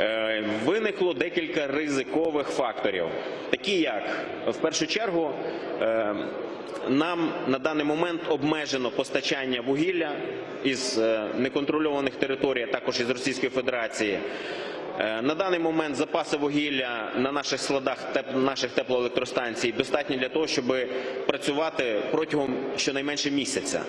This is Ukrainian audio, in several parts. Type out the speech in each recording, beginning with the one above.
е, виникло декілька ризикових факторів, такі як в першу чергу. е, Нам на даний момент обмежено постачання вугілля із е, неконтрольованих територій, а також із Російської Федерації. На даний момент запаси вугілля на наших складах наших теплоелектростанцій достатні для того, щоб працювати протягом щонайменше місяця.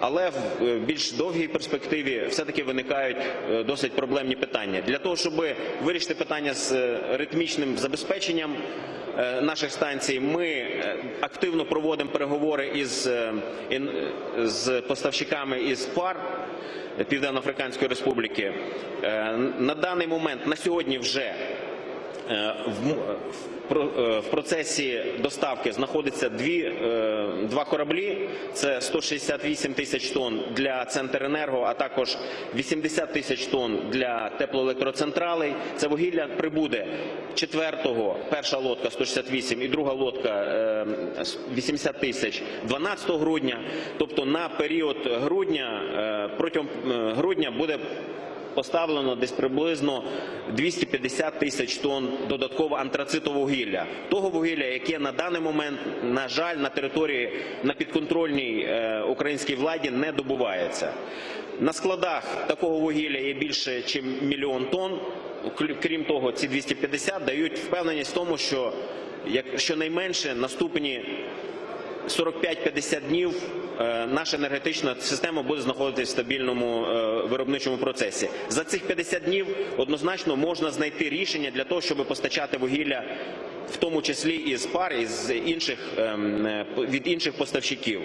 Але в е, більш довгій перспективі все-таки виникають е, досить проблемні питання. Для того, щоб вирішити питання з е, ритмічним забезпеченням наших станцій, ми активно проводимо переговори із, з поставщиками із ПАР. Південно-Африканської Республіки. На даний момент, на сьогодні вже про- е, в процесі доставки знаходиться дві, е, два кораблі. Це 168 тисяч тонн для Центренерго, а також 80 тисяч тонн для теплоелектроцентралей. Це вугілля прибуде 4-го, перша лодка 168 і друга лодка е, 80 тисяч 12 грудня. Тобто на період грудня, е, протягом е, грудня буде поставлено десь приблизно 250 тисяч тонн додатково антрацитового вугілля. Того вугілля, яке на даний момент, на жаль, на території на підконтрольній е, українській владі не добувається. На складах такого вугілля є більше, ніж мільйон тонн. Крім того, ці 250 дають впевненість в тому, що як щонайменше наступні 45-50 днів е, наша енергетична система буде знаходитися в стабільному е, виробничому процесі. За цих 50 днів однозначно можна знайти рішення для того, щоб постачати вугілля, в тому числі із пар, із інших ем, е, від інших поставщиків.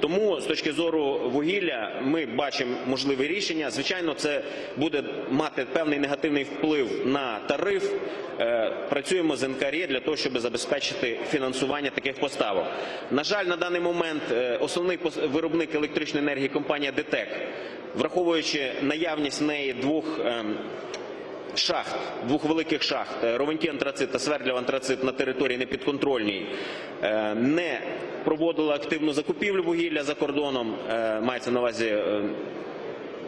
Тому з точки зору вугілля ми бачимо можливе рішення. Звичайно, це буде мати певний негативний вплив на тариф. Е, Працюємо з НКРЄ для того, щоб забезпечити фінансування таких поставок. На жаль, на даний момент е, основний виробник електричної енергії компанія ДТЕК, враховуючи наявність неї двох. ем, шахт, двох великих шахт, е, Ровенті антрацит та Свердлів антрацит на території непідконтрольній, не проводила активну закупівлю вугілля за кордоном, е, мається на увазі е,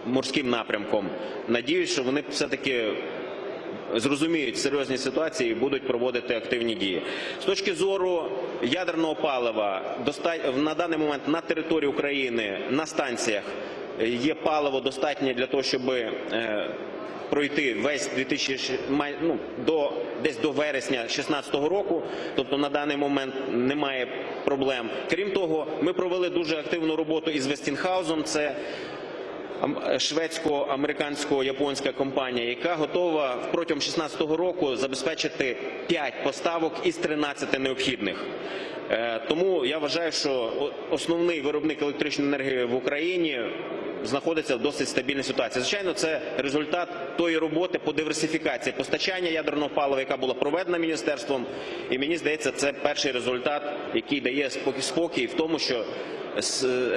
морським напрямком. Надіюсь, що вони все-таки зрозуміють серйозні ситуації і будуть проводити активні дії. З точки зору ядерного палива, на даний момент на території України на станціях е, є паливо достатнє для того, щоб пройти весь 2000, май- ну, до десь до вересня 2016 року. Тобто на даний момент немає проблем. Крім того, ми провели дуже активну роботу із Вестінхаузом. Це шведсько-американсько-японська компанія, яка готова протягом 2016 року забезпечити 5 поставок із 13 необхідних. Е, Тому я вважаю, що основний виробник електричної енергії в Україні знаходиться в досить стабільній ситуації. Звичайно, це результат тої роботи по диверсифікації постачання ядерного палива, яка була проведена міністерством. І мені здається, це перший результат, який дає спокій, в тому, що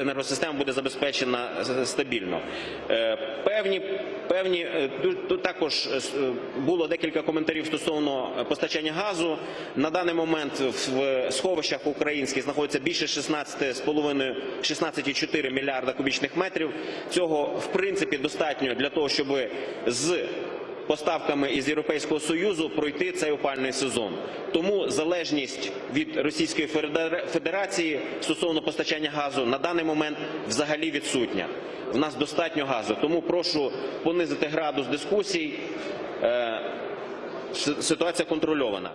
енергосистема буде забезпечена стабільно. Е, Певні, певні е, тут- також е, було декілька коментарів стосовно постачання газу. На даний момент в сховищах українських знаходиться більше 16,5 16,4 мільярда кубічних метрів. Цього в принципі достатньо для того, щоб з поставками із Європейського Союзу пройти цей опальний сезон. Тому залежність від Російської Федерації стосовно постачання газу на даний момент взагалі відсутня. В нас достатньо газу. Тому прошу понизити градус дискусій. Е, Ситуація контрольована.